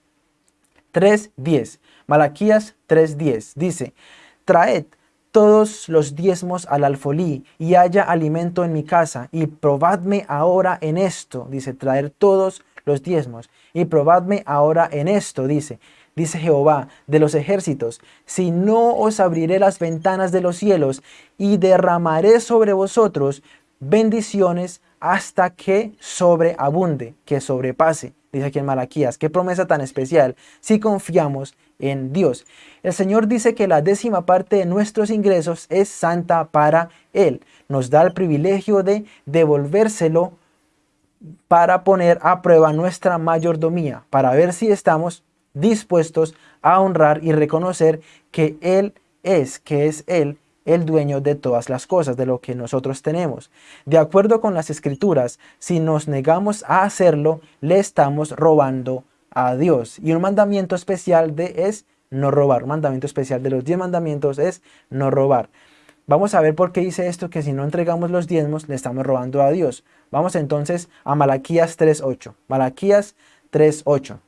3.10. Malaquías 3.10 dice, traed todos los diezmos al alfolí y haya alimento en mi casa y probadme ahora en esto, dice, traer todos los diezmos y probadme ahora en esto, dice, dice Jehová de los ejércitos, si no os abriré las ventanas de los cielos y derramaré sobre vosotros bendiciones hasta que sobreabunde, que sobrepase, dice aquí en Malaquías. Qué promesa tan especial si confiamos en Dios. El Señor dice que la décima parte de nuestros ingresos es santa para Él. Nos da el privilegio de devolvérselo para poner a prueba nuestra mayordomía, para ver si estamos dispuestos a honrar y reconocer que Él es, que es Él, el dueño de todas las cosas, de lo que nosotros tenemos. De acuerdo con las escrituras, si nos negamos a hacerlo, le estamos robando a Dios. Y un mandamiento especial de es no robar. Un mandamiento especial de los diez mandamientos es no robar. Vamos a ver por qué dice esto, que si no entregamos los diezmos, le estamos robando a Dios. Vamos entonces a Malaquías 3.8. Malaquías 3.8.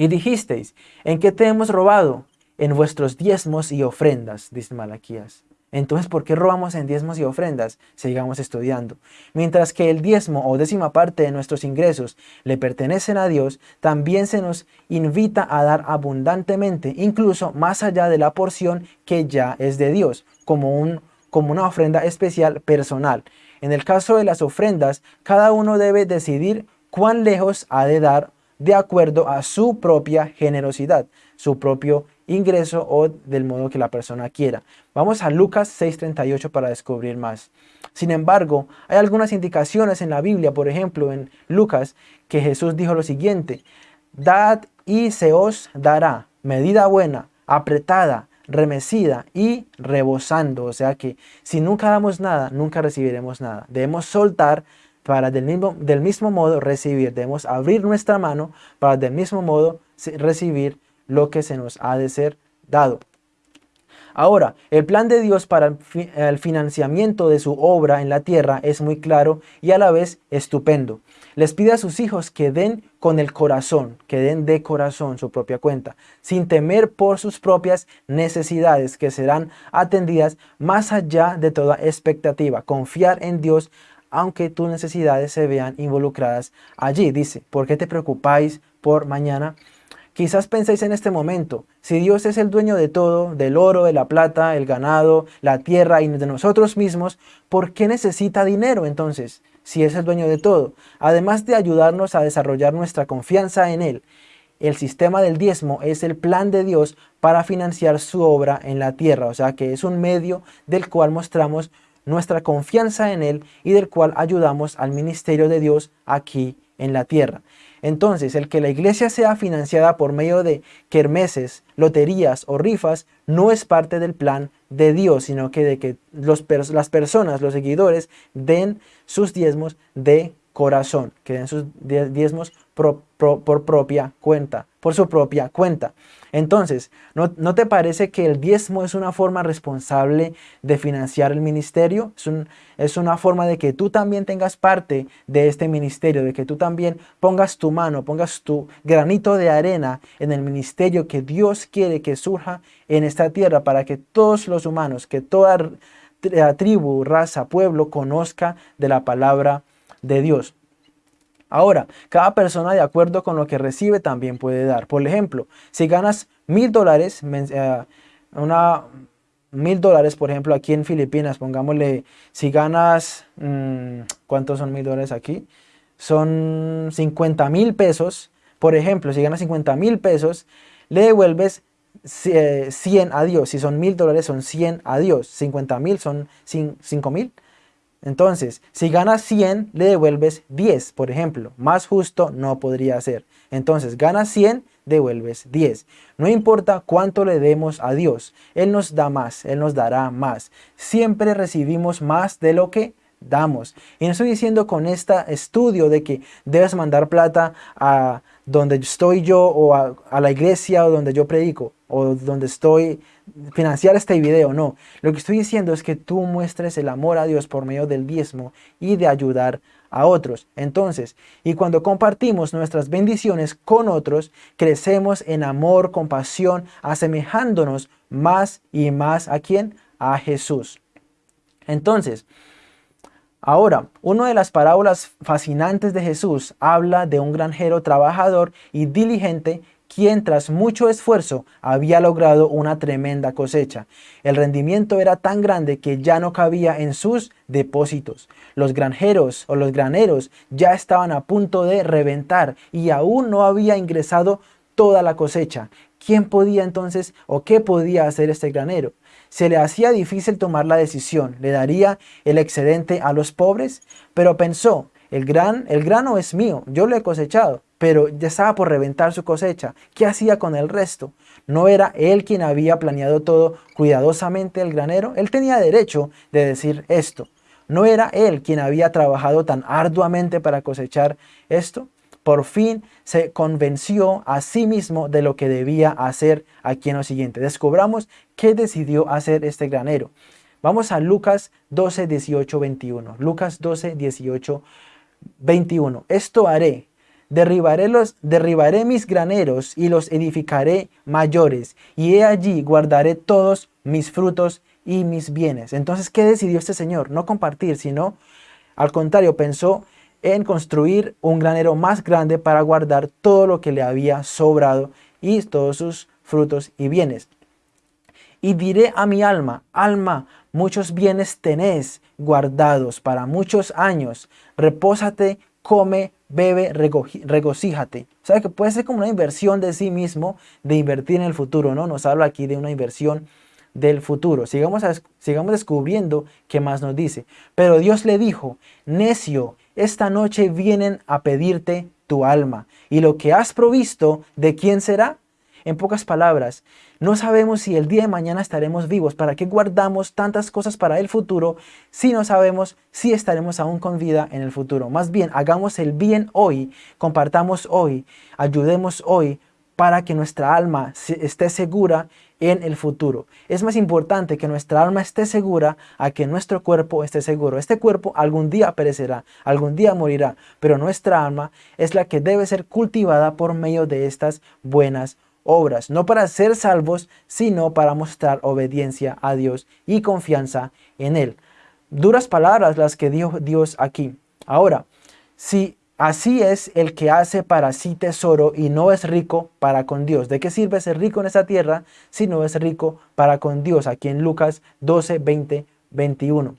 Y dijisteis, ¿en qué te hemos robado? En vuestros diezmos y ofrendas, dice Malaquías. Entonces, ¿por qué robamos en diezmos y ofrendas? Sigamos estudiando. Mientras que el diezmo o décima parte de nuestros ingresos le pertenecen a Dios, también se nos invita a dar abundantemente, incluso más allá de la porción que ya es de Dios, como, un, como una ofrenda especial personal. En el caso de las ofrendas, cada uno debe decidir cuán lejos ha de dar de acuerdo a su propia generosidad, su propio ingreso o del modo que la persona quiera. Vamos a Lucas 6.38 para descubrir más. Sin embargo, hay algunas indicaciones en la Biblia, por ejemplo en Lucas, que Jesús dijo lo siguiente, Dad y se os dará medida buena, apretada, remecida y rebosando. O sea que si nunca damos nada, nunca recibiremos nada. Debemos soltar para del mismo, del mismo modo recibir. Debemos abrir nuestra mano para del mismo modo recibir lo que se nos ha de ser dado. Ahora, el plan de Dios para el financiamiento de su obra en la tierra es muy claro y a la vez estupendo. Les pide a sus hijos que den con el corazón, que den de corazón su propia cuenta, sin temer por sus propias necesidades que serán atendidas más allá de toda expectativa. Confiar en Dios aunque tus necesidades se vean involucradas allí. Dice, ¿por qué te preocupáis por mañana? Quizás penséis en este momento, si Dios es el dueño de todo, del oro, de la plata, el ganado, la tierra y de nosotros mismos, ¿por qué necesita dinero entonces, si es el dueño de todo? Además de ayudarnos a desarrollar nuestra confianza en Él, el sistema del diezmo es el plan de Dios para financiar su obra en la tierra, o sea que es un medio del cual mostramos nuestra confianza en Él y del cual ayudamos al ministerio de Dios aquí en la tierra. Entonces, el que la iglesia sea financiada por medio de kermeses, loterías o rifas no es parte del plan de Dios, sino que de que los, las personas, los seguidores, den sus diezmos de corazón, que den sus diezmos por propia cuenta, por su propia cuenta. Entonces, ¿no, te parece que el diezmo es una forma responsable de financiar el ministerio? Es, es una forma de que tú también tengas parte de este ministerio, de que tú también pongas tu mano, pongas tu granito de arena en el ministerio que Dios quiere que surja en esta tierra para que todos los humanos, que toda tribu, raza, pueblo conozca de la palabra de Dios. Ahora, cada persona de acuerdo con lo que recibe también puede dar. Por ejemplo, si ganas mil dólares, eh, una mil dólares, por ejemplo, aquí en Filipinas, pongámosle, si ganas, mm, ¿cuántos son mil dólares aquí? Son 50 mil pesos. Por ejemplo, si ganas 50 mil pesos, le devuelves 100 eh, a Dios. Si son mil dólares, son 100 a Dios. 50 mil son 5 mil. Entonces, si ganas 100, le devuelves 10, por ejemplo. Más justo no podría ser. Entonces, ganas 100, devuelves 10. No importa cuánto le demos a Dios, Él nos da más, Él nos dará más. Siempre recibimos más de lo que damos. Y no estoy diciendo con este estudio de que debes mandar plata a donde estoy yo o a, la iglesia o donde yo predico o donde estoy financiar este video, no. Lo que estoy diciendo es que tú muestres el amor a Dios por medio del diezmo y de ayudar a otros. Entonces, y cuando compartimos nuestras bendiciones con otros, crecemos en amor, compasión, asemejándonos más y más a quién? A Jesús. Entonces, Ahora, una de las parábolas fascinantes de Jesús habla de un granjero trabajador y diligente quien tras mucho esfuerzo había logrado una tremenda cosecha. El rendimiento era tan grande que ya no cabía en sus depósitos. Los granjeros o los graneros ya estaban a punto de reventar y aún no había ingresado toda la cosecha. ¿Quién podía entonces o qué podía hacer este granero? Se le hacía difícil tomar la decisión. ¿Le daría el excedente a los pobres? Pero pensó, el, gran, el grano es mío, yo lo he cosechado, pero ya estaba por reventar su cosecha. ¿Qué hacía con el resto? ¿No era él quien había planeado todo cuidadosamente el granero? Él tenía derecho de decir esto. ¿No era él quien había trabajado tan arduamente para cosechar esto? Por fin se convenció a sí mismo de lo que debía hacer aquí en lo siguiente. Descubramos qué decidió hacer este granero. Vamos a Lucas 12, 18, 21. Lucas 12, 18, 21. Esto haré. Derribaré, los, derribaré mis graneros y los edificaré mayores. Y he allí guardaré todos mis frutos y mis bienes. Entonces, ¿qué decidió este señor? No compartir, sino al contrario, pensó en construir un granero más grande para guardar todo lo que le había sobrado y todos sus frutos y bienes. Y diré a mi alma, alma, muchos bienes tenés guardados para muchos años. Repósate, come, bebe, regocíjate. ¿Sabe que puede ser como una inversión de sí mismo, de invertir en el futuro, ¿no? Nos habla aquí de una inversión del futuro. Sigamos, sigamos descubriendo qué más nos dice. Pero Dios le dijo, necio, esta noche vienen a pedirte tu alma. Y lo que has provisto, ¿de quién será? En pocas palabras, no sabemos si el día de mañana estaremos vivos. ¿Para qué guardamos tantas cosas para el futuro si no sabemos si estaremos aún con vida en el futuro? Más bien, hagamos el bien hoy, compartamos hoy, ayudemos hoy para que nuestra alma esté segura en el futuro. Es más importante que nuestra alma esté segura a que nuestro cuerpo esté seguro. Este cuerpo algún día perecerá, algún día morirá, pero nuestra alma es la que debe ser cultivada por medio de estas buenas obras, no para ser salvos, sino para mostrar obediencia a Dios y confianza en Él. Duras palabras las que dio Dios aquí. Ahora, si así es el que hace para sí tesoro y no es rico para con Dios. ¿De qué sirve ser rico en esta tierra si no es rico para con Dios? Aquí en Lucas 12, 20, 21.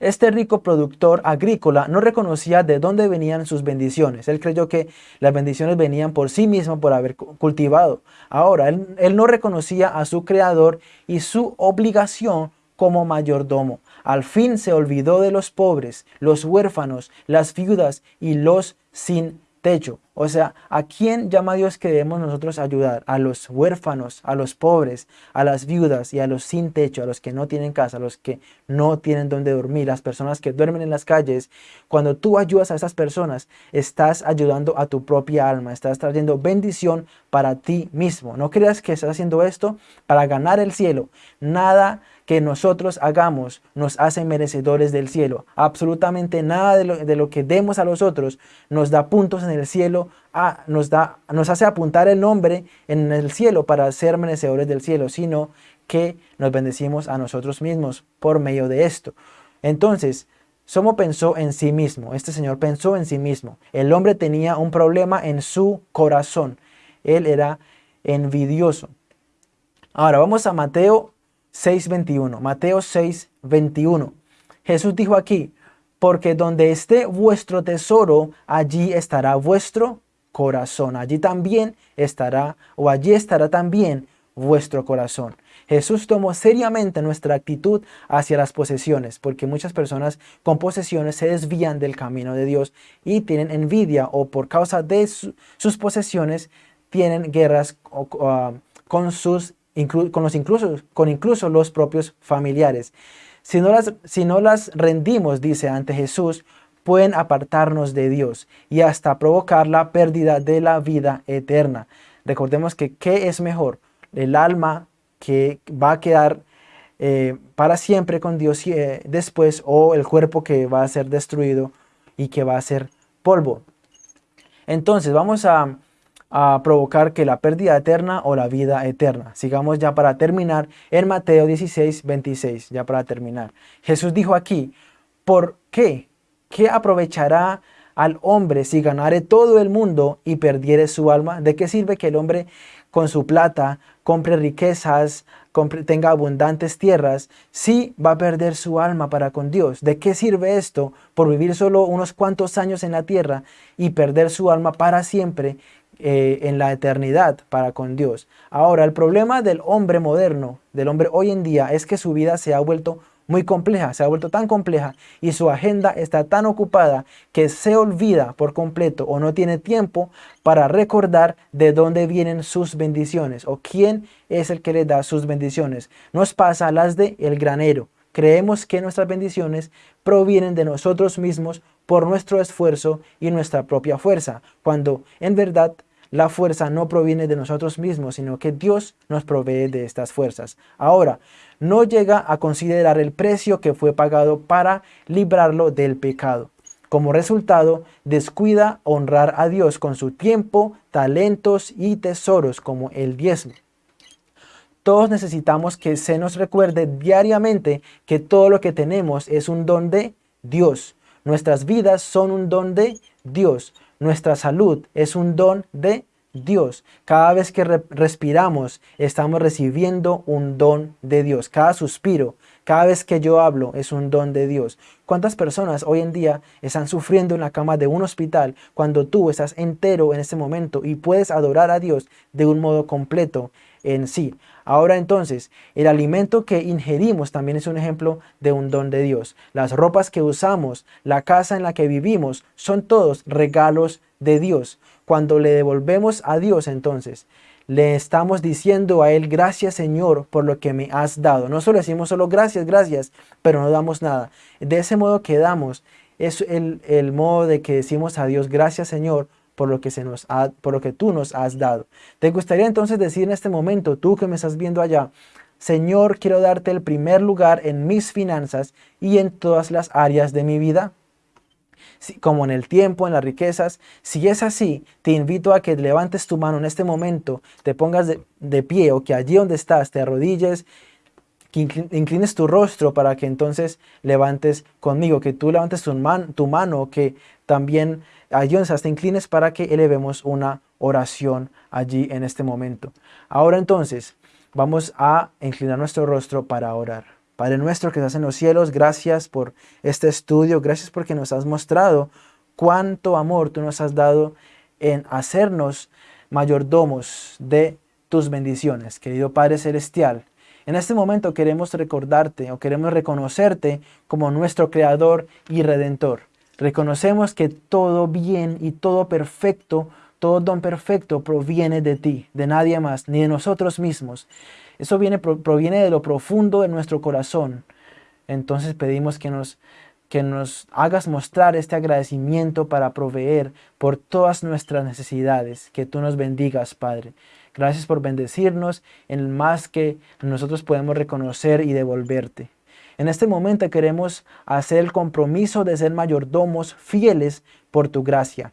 Este rico productor agrícola no reconocía de dónde venían sus bendiciones. Él creyó que las bendiciones venían por sí mismo por haber cultivado. Ahora, él, él no reconocía a su creador y su obligación como mayordomo. Al fin se olvidó de los pobres, los huérfanos, las viudas y los sin techo. O sea, ¿a quién llama Dios que debemos nosotros ayudar? A los huérfanos, a los pobres, a las viudas y a los sin techo, a los que no tienen casa, a los que no tienen donde dormir, las personas que duermen en las calles. Cuando tú ayudas a esas personas, estás ayudando a tu propia alma, estás trayendo bendición para ti mismo. No creas que estás haciendo esto para ganar el cielo. Nada que nosotros hagamos nos hace merecedores del cielo. Absolutamente nada de lo, que demos a los otros nos da puntos en el cielo, nos, da, nos hace apuntar el nombre en el cielo para ser merecedores del cielo, sino que nos bendecimos a nosotros mismos por medio de esto. Entonces, Somo pensó en sí mismo, este señor pensó en sí mismo. El hombre tenía un problema en su corazón. Él era envidioso. Ahora vamos a Mateo 6.21. Mateo 6.21. Jesús dijo aquí, porque donde esté vuestro tesoro, allí estará vuestro corazón. Allí también estará, o allí estará también vuestro corazón. Jesús tomó seriamente nuestra actitud hacia las posesiones, porque muchas personas con posesiones se desvían del camino de Dios y tienen envidia o por causa de sus posesiones tienen guerras ah, con sus con, los incluso, con incluso los propios familiares. Si no, las, si no las rendimos, dice ante Jesús, pueden apartarnos de Dios y hasta provocar la pérdida de la vida eterna. Recordemos que ¿qué es mejor? El alma que va a quedar eh, para siempre con Dios eh, después o el cuerpo que va a ser destruido y que va a ser polvo. Entonces vamos a, a provocar que la pérdida eterna o la vida eterna. Sigamos ya para terminar en Mateo 16, 26, ya para terminar. Jesús dijo aquí, ¿por qué? ¿Qué aprovechará al hombre si ganare todo el mundo y perdiere su alma? ¿De qué sirve que el hombre con su plata compre riquezas, tenga abundantes tierras, si va a perder su alma para con Dios? ¿De qué sirve esto por vivir solo unos cuantos años en la tierra y perder su alma para siempre eh, en la eternidad para con Dios. Ahora, el problema del hombre moderno, del hombre hoy en día, es que su vida se ha vuelto muy compleja, se ha vuelto tan compleja y su agenda está tan ocupada que se olvida por completo o no tiene tiempo para recordar de dónde vienen sus bendiciones o quién es el que le da sus bendiciones. Nos pasa las de el granero. Creemos que nuestras bendiciones provienen de nosotros mismos por nuestro esfuerzo y nuestra propia fuerza, cuando en verdad la fuerza no proviene de nosotros mismos, sino que Dios nos provee de estas fuerzas. Ahora, no llega a considerar el precio que fue pagado para librarlo del pecado. Como resultado, descuida honrar a Dios con su tiempo, talentos y tesoros como el diezmo. Todos necesitamos que se nos recuerde diariamente que todo lo que tenemos es un don de Dios. Nuestras vidas son un don de Dios. Nuestra salud es un don de Dios. Cada vez que respiramos, estamos recibiendo un don de Dios. Cada suspiro, cada vez que yo hablo, es un don de Dios. ¿Cuántas personas hoy en día están sufriendo en la cama de un hospital cuando tú estás entero en este momento y puedes adorar a Dios de un modo completo en sí? Ahora entonces, el alimento que ingerimos también es un ejemplo de un don de Dios. Las ropas que usamos, la casa en la que vivimos, son todos regalos de Dios. Cuando le devolvemos a Dios entonces, le estamos diciendo a Él, gracias Señor por lo que me has dado. No solo decimos solo gracias, gracias, pero no damos nada. De ese modo que damos, es el, el modo de que decimos a Dios, gracias Señor por lo que, se nos ha, por lo que tú nos has dado. ¿Te gustaría entonces decir en este momento, tú que me estás viendo allá, Señor, quiero darte el primer lugar en mis finanzas y en todas las áreas de mi vida? como en el tiempo, en las riquezas. Si es así, te invito a que levantes tu mano en este momento, te pongas de, pie o que allí donde estás te arrodilles, que inclines tu rostro para que entonces levantes conmigo, que tú levantes tu, tu mano, que también donde te inclines para que elevemos una oración allí en este momento. Ahora entonces vamos a inclinar nuestro rostro para orar. Padre nuestro que estás en los cielos, gracias por este estudio, gracias porque nos has mostrado cuánto amor tú nos has dado en hacernos mayordomos de tus bendiciones. Querido Padre Celestial, en este momento queremos recordarte o queremos reconocerte como nuestro Creador y Redentor. Reconocemos que todo bien y todo perfecto, todo don perfecto proviene de ti, de nadie más, ni de nosotros mismos. Eso viene, proviene de lo profundo de nuestro corazón. Entonces pedimos que nos, que nos hagas mostrar este agradecimiento para proveer por todas nuestras necesidades. Que tú nos bendigas, Padre. Gracias por bendecirnos en más que nosotros podemos reconocer y devolverte. En este momento queremos hacer el compromiso de ser mayordomos fieles por tu gracia,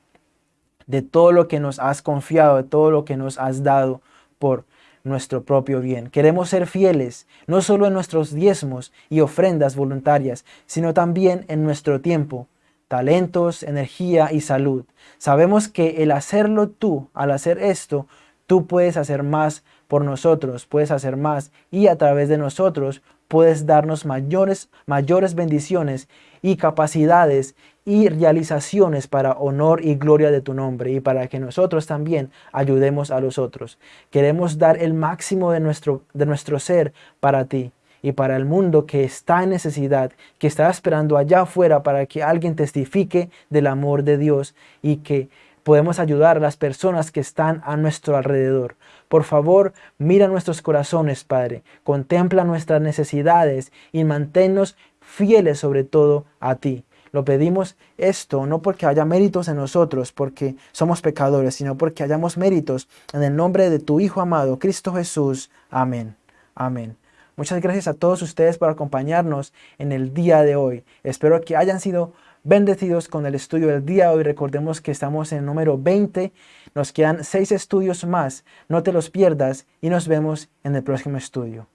de todo lo que nos has confiado, de todo lo que nos has dado por nuestro propio bien. Queremos ser fieles, no solo en nuestros diezmos y ofrendas voluntarias, sino también en nuestro tiempo, talentos, energía y salud. Sabemos que el hacerlo tú, al hacer esto, tú puedes hacer más por nosotros, puedes hacer más y a través de nosotros puedes darnos mayores, mayores bendiciones y capacidades y realizaciones para honor y gloria de tu nombre y para que nosotros también ayudemos a los otros. Queremos dar el máximo de nuestro, de nuestro ser para ti y para el mundo que está en necesidad, que está esperando allá afuera para que alguien testifique del amor de Dios y que podemos ayudar a las personas que están a nuestro alrededor. Por favor, mira nuestros corazones, Padre, contempla nuestras necesidades y manténnos fieles sobre todo a ti. Lo pedimos esto no porque haya méritos en nosotros, porque somos pecadores, sino porque hayamos méritos en el nombre de tu Hijo amado, Cristo Jesús. Amén. Amén. Muchas gracias a todos ustedes por acompañarnos en el día de hoy. Espero que hayan sido bendecidos con el estudio del día hoy. Recordemos que estamos en el número 20. Nos quedan seis estudios más. No te los pierdas y nos vemos en el próximo estudio.